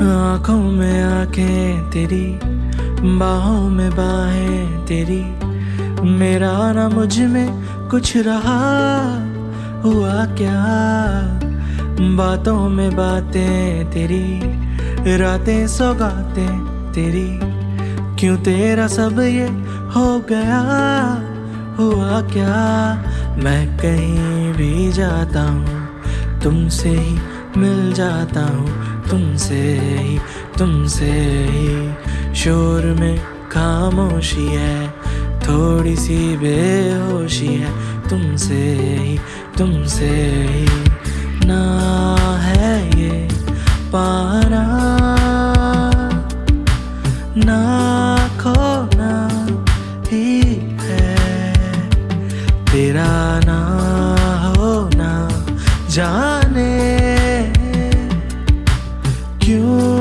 आँखों में आँखें तेरी, बाहों में बाहें तेरी। मेरा ना मुझमें कुछ रहा, हुआ क्या? बातों में बातें तेरी, रातें सौगातें तेरी। क्यों तेरा सब ये हो गया, हुआ क्या? मैं कहीं भी जाता हूँ, तुमसे ही मिल जाता हूँ। तुमसे ही तुमसे ही। शोर में खामोशी है थोड़ी सी बेहोशी है। तुमसे ही तुमसे ही। ना है ये पारा, ना खोना ही है। तेरा ना होना, जाने क्यों